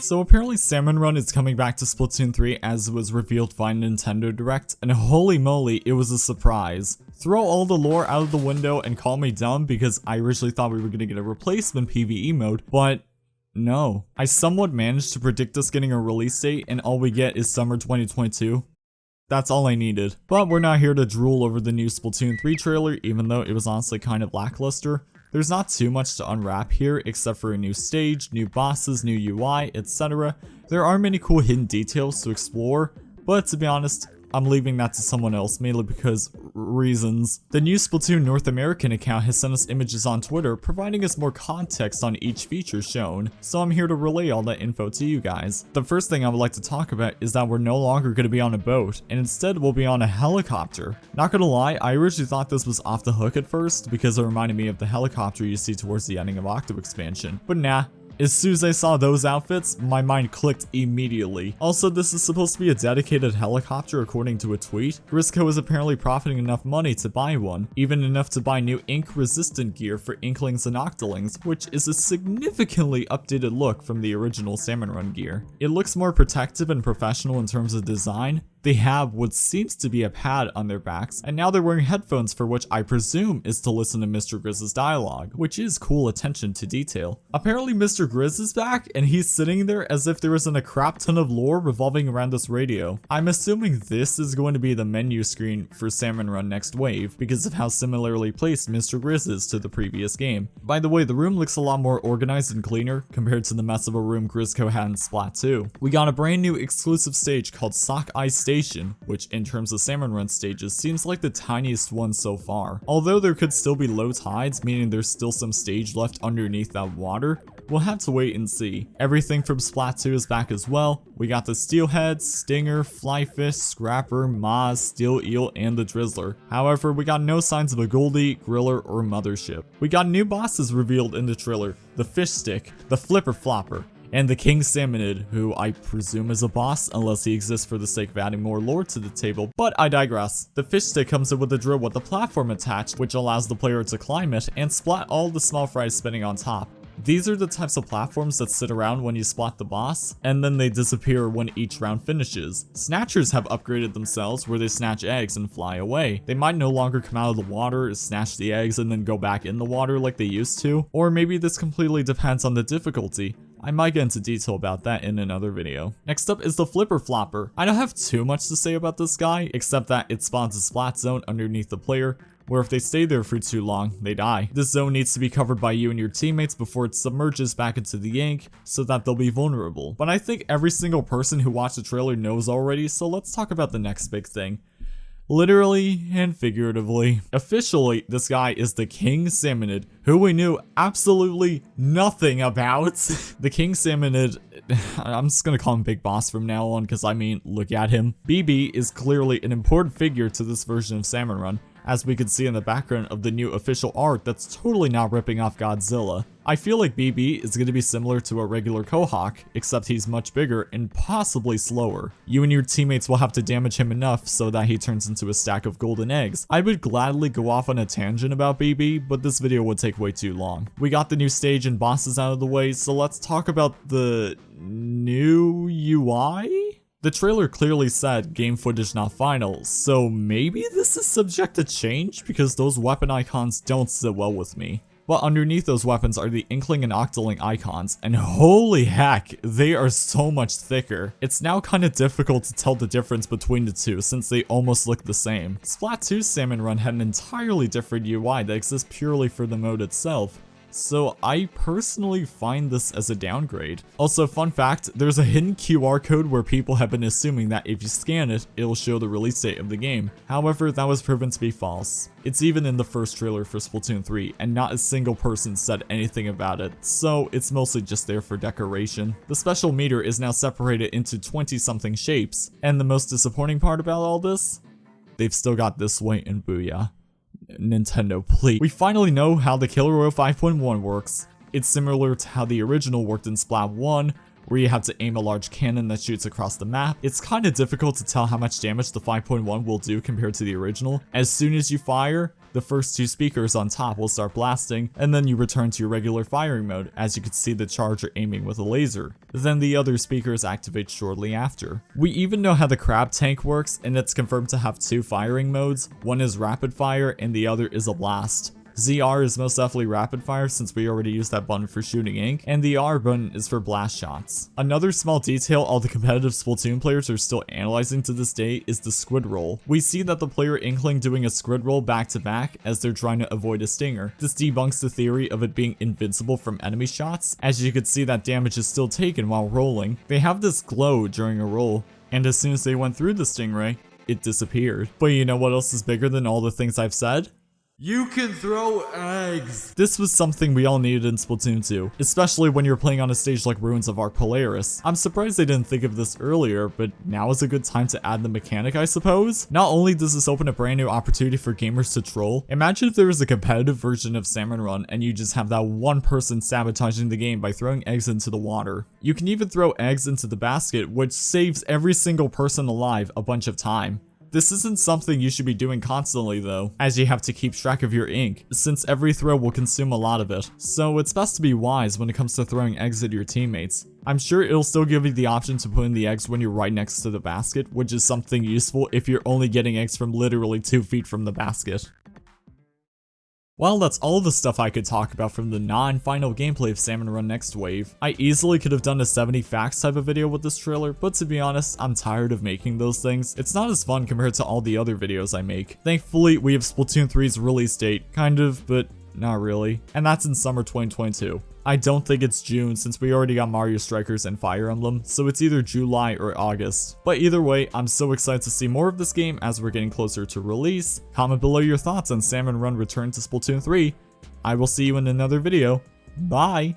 So apparently Salmon Run is coming back to Splatoon 3 as was revealed by Nintendo Direct, and holy moly, it was a surprise. Throw all the lore out of the window and call me dumb because I originally thought we were going to get a replacement PvE mode, but no. I somewhat managed to predict us getting a release date and all we get is summer 2022. That's all I needed. But we're not here to drool over the new Splatoon 3 trailer, even though it was honestly kind of lackluster. There's not too much to unwrap here except for a new stage, new bosses, new UI, etc. There are many cool hidden details to explore, but to be honest, I'm leaving that to someone else, mainly because reasons. The new Splatoon North American account has sent us images on Twitter, providing us more context on each feature shown, so I'm here to relay all that info to you guys. The first thing I would like to talk about is that we're no longer going to be on a boat, and instead we'll be on a helicopter. Not gonna lie, I originally thought this was off the hook at first, because it reminded me of the helicopter you see towards the ending of Octo Expansion, but nah, as soon as I saw those outfits, my mind clicked immediately. Also, this is supposed to be a dedicated helicopter according to a tweet. Grizzco is apparently profiting enough money to buy one, even enough to buy new ink resistant gear for Inklings and Octolings, which is a significantly updated look from the original Salmon Run gear. It looks more protective and professional in terms of design, they have what seems to be a pad on their backs, and now they're wearing headphones for which I presume is to listen to Mr. Grizz's dialogue, which is cool attention to detail. Apparently Mr. Grizz is back, and he's sitting there as if there isn't a crap ton of lore revolving around this radio. I'm assuming this is going to be the menu screen for Salmon Run Next Wave, because of how similarly placed Mr. Grizz is to the previous game. By the way, the room looks a lot more organized and cleaner compared to the mess of a room Grizzco had in Splat 2. We got a brand new exclusive stage called Sockeye station, which in terms of salmon run stages seems like the tiniest one so far. Although there could still be low tides, meaning there's still some stage left underneath that water, We'll have to wait and see. Everything from Splat 2 is back as well. We got the Steelhead, Stinger, Flyfish, Scrapper, Maws, Steel Eel, and the Drizzler. However, we got no signs of a Goldie, Griller, or Mothership. We got new bosses revealed in the trailer. The Fish Stick, the Flipper Flopper, and the King Salmonid, who I presume is a boss unless he exists for the sake of adding more lore to the table, but I digress. The fish stick comes in with a drill with a platform attached, which allows the player to climb it and splat all the small fries spinning on top. These are the types of platforms that sit around when you spot the boss, and then they disappear when each round finishes. Snatchers have upgraded themselves where they snatch eggs and fly away. They might no longer come out of the water, snatch the eggs, and then go back in the water like they used to, or maybe this completely depends on the difficulty. I might get into detail about that in another video. Next up is the Flipper Flopper. I don't have too much to say about this guy, except that it spawns a splat zone underneath the player, where if they stay there for too long, they die. This zone needs to be covered by you and your teammates before it submerges back into the ink so that they'll be vulnerable. But I think every single person who watched the trailer knows already, so let's talk about the next big thing literally and figuratively. Officially, this guy is the King Salmonid, who we knew absolutely nothing about. the King Salmonid, I'm just gonna call him Big Boss from now on, because I mean, look at him. BB is clearly an important figure to this version of Salmon Run, as we can see in the background of the new official art that's totally not ripping off Godzilla. I feel like BB is going to be similar to a regular Cohock, except he's much bigger and possibly slower. You and your teammates will have to damage him enough so that he turns into a stack of golden eggs. I would gladly go off on a tangent about BB, but this video would take way too long. We got the new stage and bosses out of the way, so let's talk about the new UI? The trailer clearly said game footage not final, so maybe this is subject to change because those weapon icons don't sit well with me. But underneath those weapons are the Inkling and Octoling icons, and holy heck, they are so much thicker. It's now kinda difficult to tell the difference between the two since they almost look the same. Splat 2 Salmon Run had an entirely different UI that exists purely for the mode itself, so I personally find this as a downgrade. Also, fun fact, there's a hidden QR code where people have been assuming that if you scan it, it'll show the release date of the game. However, that was proven to be false. It's even in the first trailer for Splatoon 3, and not a single person said anything about it, so it's mostly just there for decoration. The special meter is now separated into 20 something shapes, and the most disappointing part about all this? They've still got this way in Booyah. Nintendo, please. We finally know how the Killer Wail 5.1 works. It's similar to how the original worked in Splat 1, where you have to aim a large cannon that shoots across the map. It's kinda difficult to tell how much damage the 5.1 will do compared to the original. As soon as you fire, the first two speakers on top will start blasting, and then you return to your regular firing mode, as you can see the charger aiming with a laser. Then the other speakers activate shortly after. We even know how the crab tank works, and it's confirmed to have two firing modes, one is rapid fire and the other is a blast. ZR is most definitely rapid fire since we already used that button for shooting ink, and the R button is for blast shots. Another small detail all the competitive Splatoon players are still analyzing to this day is the squid roll. We see that the player Inkling doing a squid roll back to back as they're trying to avoid a stinger. This debunks the theory of it being invincible from enemy shots, as you can see that damage is still taken while rolling. They have this glow during a roll, and as soon as they went through the stingray, it disappeared. But you know what else is bigger than all the things I've said? You can throw eggs! This was something we all needed in Splatoon 2, especially when you're playing on a stage like Ruins of Ark Polaris. I'm surprised they didn't think of this earlier, but now is a good time to add the mechanic I suppose? Not only does this open a brand new opportunity for gamers to troll, imagine if there was a competitive version of Salmon Run and you just have that one person sabotaging the game by throwing eggs into the water. You can even throw eggs into the basket, which saves every single person alive a bunch of time. This isn't something you should be doing constantly though, as you have to keep track of your ink, since every throw will consume a lot of it. So it's best to be wise when it comes to throwing eggs at your teammates. I'm sure it'll still give you the option to put in the eggs when you're right next to the basket, which is something useful if you're only getting eggs from literally 2 feet from the basket. Well, that's all the stuff I could talk about from the non-final gameplay of Salmon Run Next Wave. I easily could have done a 70 facts type of video with this trailer, but to be honest, I'm tired of making those things. It's not as fun compared to all the other videos I make. Thankfully, we have Splatoon 3's release date, kind of, but not really. And that's in summer 2022. I don't think it's June since we already got Mario Strikers and Fire Emblem, so it's either July or August. But either way, I'm so excited to see more of this game as we're getting closer to release. Comment below your thoughts on Salmon Run Return to Splatoon 3. I will see you in another video. Bye!